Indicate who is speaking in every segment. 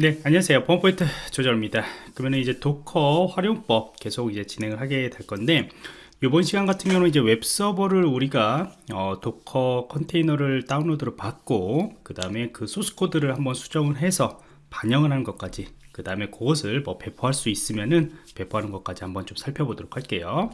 Speaker 1: 네, 안녕하세요. 보안프로젝트 조정원입니다. 그러면 이제 Docker 활용법 계속 이제 진행을 하게 될 건데, 이번 시간 같은 경우는 이제 웹 서버를 우리가 어, Docker 컨테이너를 다운로드를 받고, 그 다음에 그 소스 코드를 한번 수정을 해서 반영을 하는 것까지, 그 다음에 그것을 뭐 배포할 수 있으면은 배포하는 것까지 한번 좀 살펴보도록 할게요.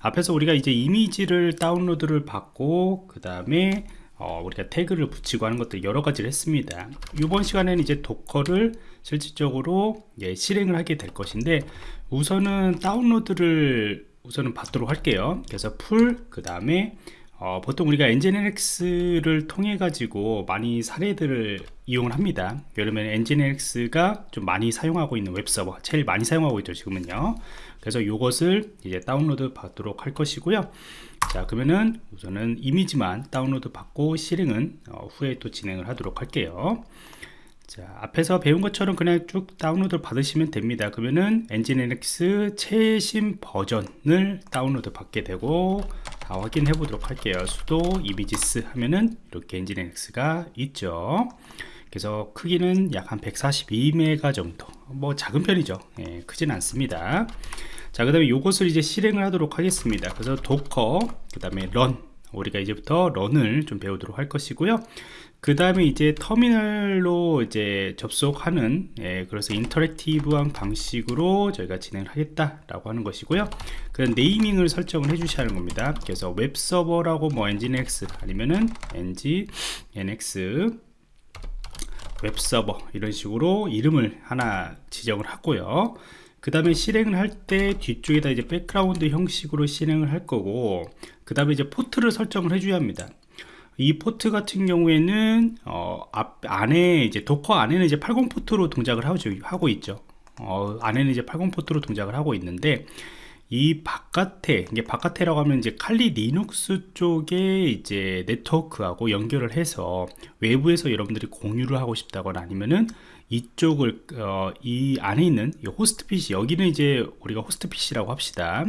Speaker 1: 앞에서 우리가 이제 이미지를 다운로드를 받고, 그 다음에 어, 우리가 태그를 붙이고 하는 것들 여러 가지를 했습니다. 이번 시간에는 이제 Docker를 실질적으로 예, 실행을 하게 될 것인데 우선은 다운로드를 우선은 받도록 할게요. 그래서 pull, 그 다음에 어, 보통 우리가 NGINX를 통해 가지고 많이 사례들을 이용을 합니다. 그러면 NGINX가 좀 많이 사용하고 있는 웹서버 제일 많이 사용하고 있죠 지금은요. 그래서 이것을 이제 다운로드 받도록 할 것이고요. 자 그러면은 우선은 이미지만 다운로드 받고 실행은 어, 후에 또 진행을 하도록 할게요. 자 앞에서 배운 것처럼 그냥 쭉 다운로드 받으시면 됩니다. 그러면은 nginx 최신 버전을 다운로드 받게 되고 다 확인해 보도록 할게요. sudo images 하면은 이렇게 nginx가 있죠. 그래서 크기는 약 한 142메가 정도. 뭐 작은 편이죠. 예, 크진 않습니다. 자, 그 다음에 이것을 이제 실행을 하도록 하겠습니다. 그래서 도커, 그 다음에 run, 우리가 이제부터 run을 좀 배우도록 할 것이고요. 그 다음에 이제 터미널로 이제 접속하는, 예, 그래서 interactive한 방식으로 저희가 진행을 하겠다라고 하는 것이고요. 그 naming을 설정을 해 주셔야 하는 겁니다. 그래서 웹서버라고 뭐 nginx 아니면은 nginx 웹서버 이런 식으로 이름을 하나 지정을 하고요. 그 다음에 실행을 할 때 뒤쪽에다 이제 백그라운드 형식으로 실행을 할 거고 그 다음에 이제 포트를 설정을 해줘야 합니다. 이 포트 같은 경우에는 어, 앞 안에 이제 도커 안에는 이제 80 포트로 동작을 하고, 하고 있죠. 어, 안에는 이제 80 포트로 동작을 하고 있는데 이 바깥에 이게 바깥에라고 하면 이제 칼리 리눅스 쪽에 이제 네트워크하고 연결을 해서 외부에서 여러분들이 공유를 하고 싶다거나 아니면은 이쪽을 어, 이 안에 있는 이 호스트 PC 여기는 이제 우리가 호스트 PC라고 합시다.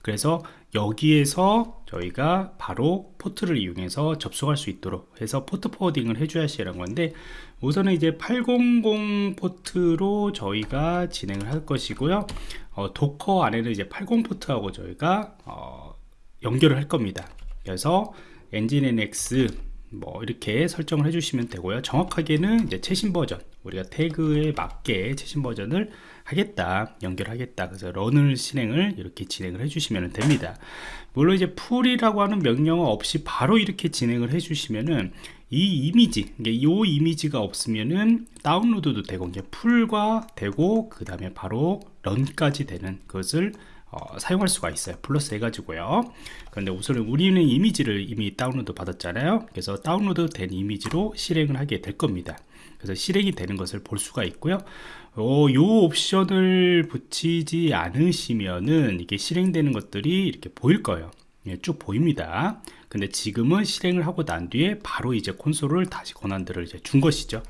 Speaker 1: 그래서 여기에서 저희가 바로 포트를 이용해서 접속할 수 있도록 해서 포트 forwarding을 해줘야 하는 건데 우선은 이제 800 포트로 저희가 진행을 할 것이고요. 어, 도커 안에는 이제 80 포트하고 저희가 어, 연결을 할 겁니다. 그래서 nginx 뭐 이렇게 설정을 해주시면 되고요. 정확하게는 이제 최신 버전 우리가 태그에 맞게 최신 버전을 하겠다 연결하겠다 그래서 런을 실행을 이렇게 진행을 해 주시면 됩니다. 물론 이제 풀이라고 하는 명령어 없이 바로 이렇게 진행을 해 주시면은 이 이미지 이 이미지가 없으면은 다운로드도 되고 이제 풀과 되고 그 다음에 바로 런까지 되는 것을 어, 사용할 수가 있어요. 플러스 해가지고요. 그런데 우선은 우리는 이미지를 이미 다운로드 받았잖아요. 그래서 다운로드 된 이미지로 실행을 하게 될 겁니다 그래서 실행이 되는 것을 볼 수가 있고요. 어, 요 옵션을 붙이지 않으시면은 이게 실행되는 것들이 이렇게 보일 거예요. 예, 쭉 보입니다. 근데 지금은 실행을 하고 난 뒤에 바로 이제 콘솔을 다시 권한들을 이제 준 것이죠.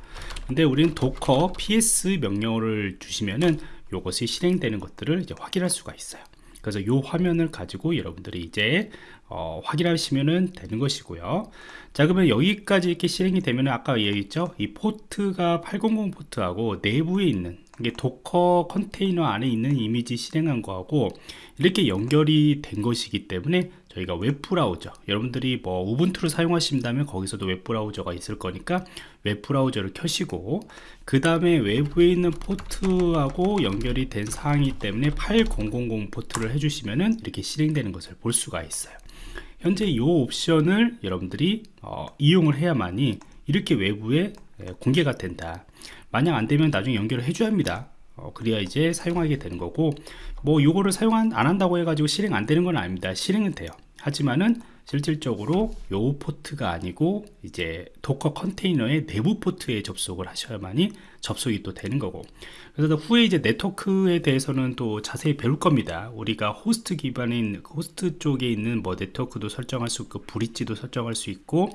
Speaker 1: 근데 우리는 도커 ps 명령어를 주시면은 요것이 실행되는 것들을 이제 확인할 수가 있어요 그래서 이 화면을 가지고 여러분들이 이제 어, 확인하시면 되는 것이고요. 자 그러면 여기까지 이렇게 실행이 되면 아까 얘기했죠? 이 포트가 800 포트하고 내부에 있는 이게 도커 컨테이너 안에 있는 이미지 실행한 거하고 이렇게 연결이 된 것이기 때문에 저희가 웹브라우저 여러분들이 뭐 우분투를 사용하신다면 거기서도 웹브라우저가 있을 거니까 웹브라우저를 켜시고 그 다음에 외부에 있는 포트하고 연결이 된 사항이기 때문에 8000 포트를 해주시면은 이렇게 실행되는 것을 볼 수가 있어요. 현재 이 옵션을 여러분들이 어, 이용을 해야만이 이렇게 외부에 공개가 된다. 만약 안되면 나중에 연결을 해줘야 합니다. 어, 그래야 이제 사용하게 되는 거고 뭐 요거를 사용 안 한다고 해가지고 실행 안 되는 건 아닙니다. 실행은 돼요 하지만은 실질적으로 요 포트가 아니고 이제 도커 컨테이너의 내부 포트에 접속을 하셔야만이 접속이 또 되는 거고 그래서 후에 이제 네트워크에 대해서는 또 자세히 배울 겁니다 우리가 호스트 기반인 호스트 쪽에 있는 뭐 네트워크도 설정할 수 있고 bridge도 설정할 수 있고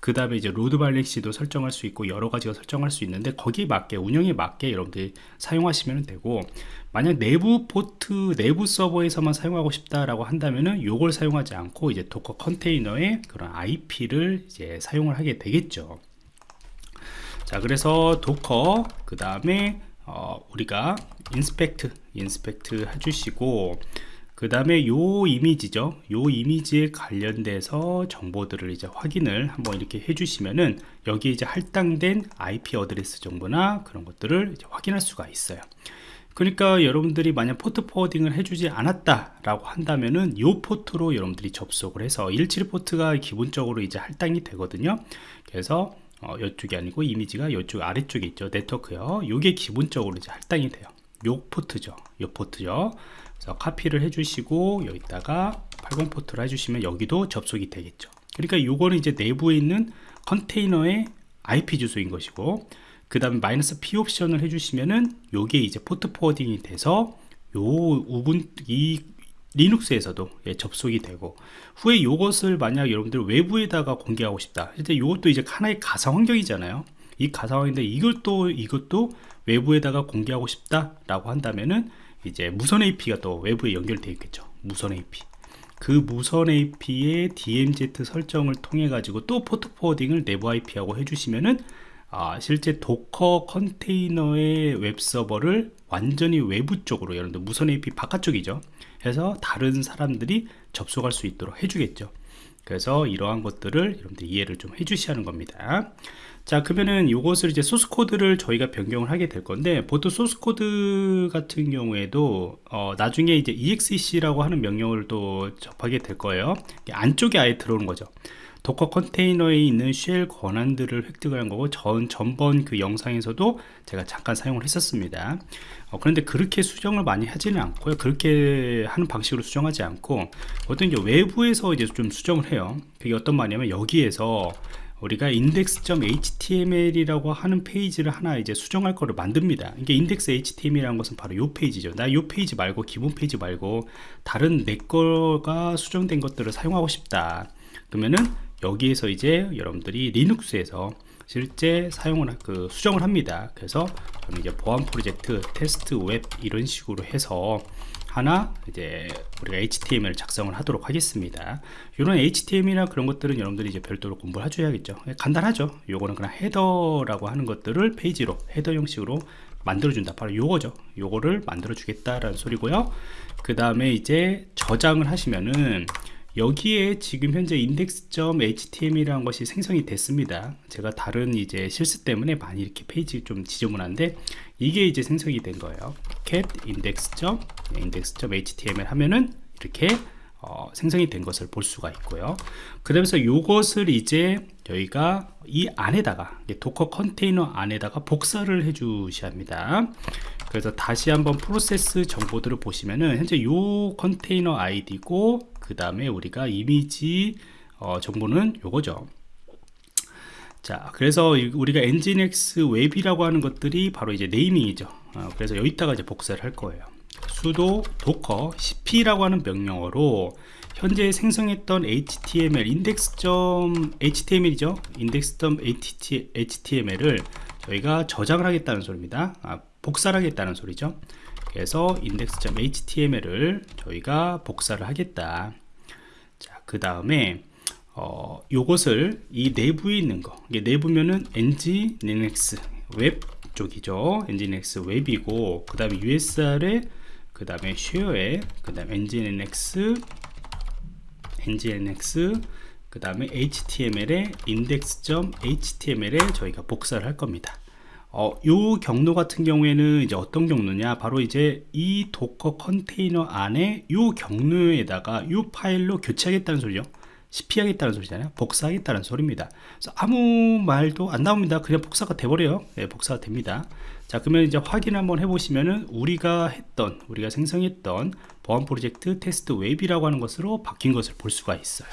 Speaker 1: 그 다음에 이제 load balancing도 설정할 수 있고 여러 가지가 설정할 수 있는데 거기에 맞게 운영에 맞게 여러분들이 사용하시면 되고 만약 내부 포트 내부 서버에서만 사용하고 싶다라고 한다면은 요걸 사용하지 않고 이제 도커 컨테이너의 그런 IP를 이제 사용을 하게 되겠죠. 자 그래서 도커 그 다음에 어, 우리가 inspect inspect 해주시고 그 다음에 요 이미지죠. 요 이미지에 관련돼서 정보들을 이제 확인을 한번 이렇게 해주시면은 여기 이제 할당된 IP address 정보나 그런 것들을 확인할 수가 있어요. 그러니까 여러분들이 만약 포트 forwarding을 해주지 않았다 라고 한다면은 요 포트로 여러분들이 접속을 해서 171 포트가 기본적으로 이제 할당이 되거든요. 그래서 어, 이쪽이 아니고 이미지가 이쪽 아래쪽에 있죠. 네트워크요. 요게 기본적으로 이제 할당이 돼요. 요 포트죠. 요 포트죠 그래서 카피를 해주시고 여기다가 80 포트를 해주시면 여기도 접속이 되겠죠. 그러니까 요거는 이제 내부에 있는 컨테이너의 IP 주소인 것이고 그 다음에 마이너스 P 옵션을 해주시면은 요게 이제 포트 forwarding이 돼서 요 우분 이 리눅스에서도 예, 접속이 되고 후에 요것을 만약 여러분들 외부에다가 공개하고 싶다. 이제 요것도 이제 하나의 가상 환경이잖아요. 이 가상 환경인데 또 이것도 외부에다가 공개하고 싶다 라고 한다면은 이제 무선 AP가 또 외부에 연결되어 있겠죠. 무선 AP 그 무선 AP의 DMZ 설정을 통해 가지고 또 포트 forwarding을 내부 IP하고 해주시면은 아, 실제 도커 컨테이너의 웹 서버를 완전히 외부 쪽으로 여러분들 무선 AP 바깥쪽이죠. 해서 다른 사람들이 접속할 수 있도록 해주겠죠. 그래서 이러한 것들을 여러분들 이해를 좀 해주셔야 하는 겁니다. 자 그러면은 이것을 이제 소스 코드를 저희가 변경을 하게 될 건데 보통 소스 코드 같은 경우에도 어, 나중에 이제 exec라고 하는 명령을 또 접하게 될 거예요. 안쪽에 아예 들어오는 거죠 Docker 컨테이너에 있는 shell 권한들을 획득한 거고 전 전번 그 영상에서도 제가 잠깐 사용을 했었습니다. 어, 그런데 그렇게 수정을 많이 하지는 않고요. 그렇게 하는 방식으로 수정하지 않고 어떤 이제 외부에서 이제 좀 수정을 해요. 그게 어떤 말이냐면 여기에서 우리가 index.html이라고 하는 페이지를 하나 이제 수정할 거를 만듭니다. 이게 index html이라는 것은 바로 이 페이지죠. 나 이 페이지 말고 기본 페이지 말고 다른 내 거가 수정된 것들을 사용하고 싶다. 그러면은 여기에서 이제 여러분들이 Linux에서 실제 사용을 그 수정을 합니다. 그래서 저는 이제 보안 프로젝트 테스트 웹 이런 식으로 해서 하나 이제 우리가 HTML 작성을 하도록 하겠습니다. 이런 HTML이나 그런 것들은 여러분들이 이제 별도로 공부를 해줘야겠죠. 간단하죠. 요거는 그냥 header라고 하는 것들을 페이지로 header 형식으로 만들어준다. 바로 요거죠. 요거를 만들어 주겠다라는 소리고요. 그 다음에 이제 저장을 하시면은 여기에 지금 현재 index.html이라는 것이 생성이 됐습니다. 제가 다른 이제 실수 때문에 많이 이렇게 페이지 좀 지저분한데 이게 이제 생성이 된 거예요. cat index.index.html 하면은 이렇게 어, 생성이 된 것을 볼 수가 있고요. 그러면서 이것을 이제 저희가 이 안에다가 Docker 컨테이너 안에다가 복사를 해 주셔야 합니다. 그래서 다시 한번 프로세스 정보들을 보시면은 현재 이 컨테이너 아이디고 그 다음에 우리가 이미지 어, 정보는 요거죠. 자 그래서 우리가 Nginx 웹이라고 하는 것들이 바로 이제 naming이죠. 어, 그래서 여기다가 이제 복사를 할 거예요. sudo docker cp라고 하는 명령어로 현재 생성했던 html index.html이죠? index.html을 저희가 저장을 하겠다는 소리입니다. 아, 복사를 하겠다는 소리죠 그래서 index.html을 저희가 복사를 하겠다. 자 그 다음에 어, 요것을 이 내부에 있는 거 이게 내부면은 nginx 웹 쪽이죠. nginx 웹이고 그 다음에 usr에 그 다음에 share에 그 다음에 nginx nginx 그 다음에 html에 index.html에 저희가 복사를 할 겁니다 어, 요 경로 같은 경우에는 이제 어떤 경로냐? 바로 이제 이 도커 컨테이너 안에 요 경로에다가 요 파일로 교체하겠다는 소리죠. CP하겠다는 소리잖아요. 복사하겠다는 소리입니다. 그래서 아무 말도 안 나옵니다. 그냥 복사가 돼버려요. 네, 복사가 됩니다. 자 그러면 이제 확인 한번 해보시면은 우리가 했던 우리가 생성했던 보안 프로젝트 테스트 웹이라고 하는 것으로 바뀐 것을 볼 수가 있어요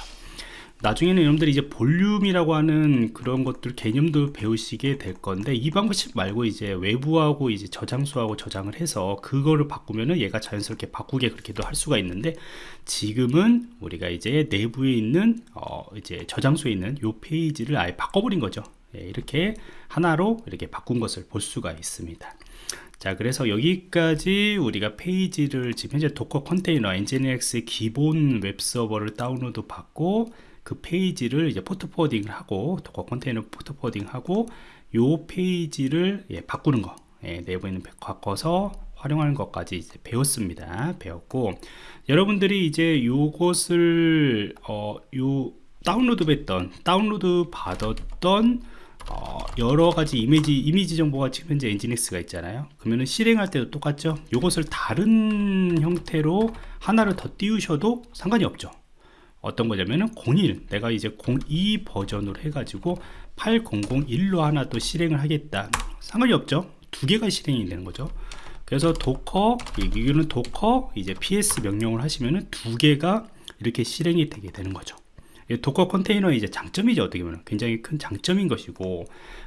Speaker 1: 나중에는 여러분들이 이제 볼륨이라고 하는 그런 것들 개념도 배우시게 될 건데 이 방식 말고 이제 외부하고 이제 저장소하고 저장을 해서 그거를 바꾸면은 얘가 자연스럽게 바꾸게 그렇게도 할 수가 있는데 지금은 우리가 이제 내부에 있는 어 이제 저장소에 있는 요 페이지를 아예 바꿔버린 거죠. 예, 이렇게 하나로 이렇게 바꾼 것을 볼 수가 있습니다. 자 그래서 여기까지 우리가 페이지를 지금 현재 Docker 컨테이너 Nginx의 기본 웹서버를 다운로드 받고 그 페이지를 이제 port forwarding을 하고 Docker 컨테이너 port forwarding 하고 요 페이지를 예, 바꾸는 거. 예, 내부에 있는 바꿔서 활용하는 것까지 이제 배웠습니다. 배웠고 여러분들이 이제 요것을 어, 요 다운로드 했던 다운로드 받았던 어, 여러 가지 이미지 이미지 정보가 지금 현재 Nginx가 있잖아요. 그러면은 실행할 때도 똑같죠? 요것을 다른 형태로 하나를 더 띄우셔도 상관이 없죠 어떤 거냐면은 01 내가 이제 02 버전으로 해가지고 8001로 하나 또 실행을 하겠다. 상관이 없죠. 두 개가 실행이 되는 거죠. 그래서 Docker 이거는 Docker 이제 ps 명령을 하시면은 두 개가 이렇게 실행이 되게 되는 거죠. Docker 컨테이너의 이제 장점이죠 어떻게 보면. 굉장히 큰 장점인 것이고.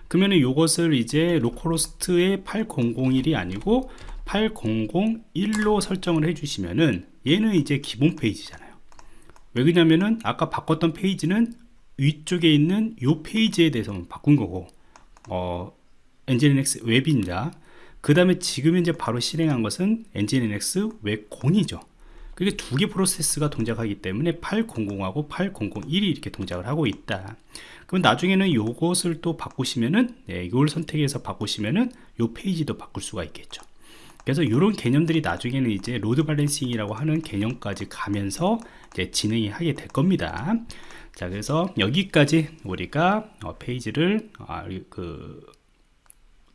Speaker 1: 그러면은 이것을 이제 localhost의 8001이 아니고 8001로 설정을 해주시면은 얘는 이제 기본 페이지잖아요 왜 그러냐면은 아까 바꿨던 페이지는 위쪽에 있는 이 페이지에 대해서만 바꾼 거고 어 Nginx 웹입니다. 그 다음에 지금 이제 바로 실행한 것은 Nginx 웹 0이죠. 그게 두 개 프로세스가 동작하기 때문에 800하고 8001이 이렇게 동작을 하고 있다. 그럼 나중에는 요것을 또 바꾸시면은 네, 이걸 선택해서 바꾸시면은 요 페이지도 바꿀 수가 있겠죠 그래서 이런 개념들이 나중에는 이제 load balancing이라고 하는 개념까지 가면서 이제 진행이 하게 될 겁니다. 자 그래서 여기까지 우리가 어, 페이지를 아, 그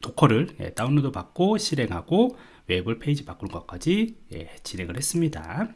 Speaker 1: Docker를 예, 다운로드 받고 실행하고 웹을 페이지 바꾸는 것까지 예, 진행을 했습니다